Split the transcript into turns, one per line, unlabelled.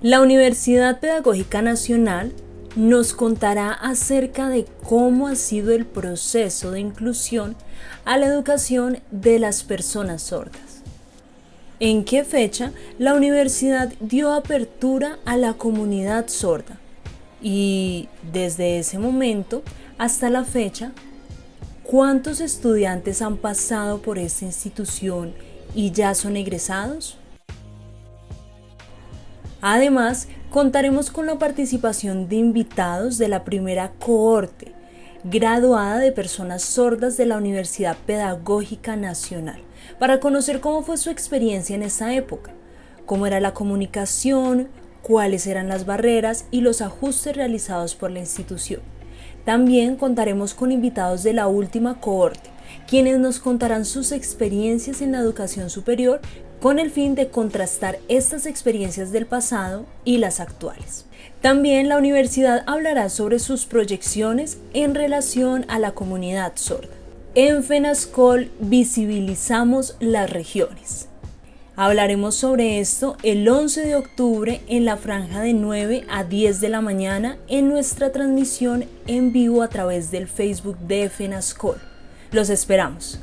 La Universidad Pedagógica Nacional nos contará acerca de cómo ha sido el proceso de inclusión a la educación de las personas sordas. ¿En qué fecha la universidad dio apertura a la comunidad sorda? Y desde ese momento hasta la fecha, ¿cuántos estudiantes han pasado por esta institución y ya son egresados? Además, contaremos con la participación de invitados de la primera cohorte, graduada de personas sordas de la Universidad Pedagógica Nacional, para conocer cómo fue su experiencia en esa época, cómo era la comunicación, cuáles eran las barreras y los ajustes realizados por la institución. También contaremos con invitados de la última cohorte, quienes nos contarán sus experiencias en la educación superior con el fin de contrastar estas experiencias del pasado y las actuales. También la universidad hablará sobre sus proyecciones en relación a la comunidad sorda. En FENASCOL visibilizamos las regiones. Hablaremos sobre esto el 11 de octubre en la franja de 9 a 10 de la mañana en nuestra transmisión en vivo a través del Facebook de FENASCOL. Los esperamos.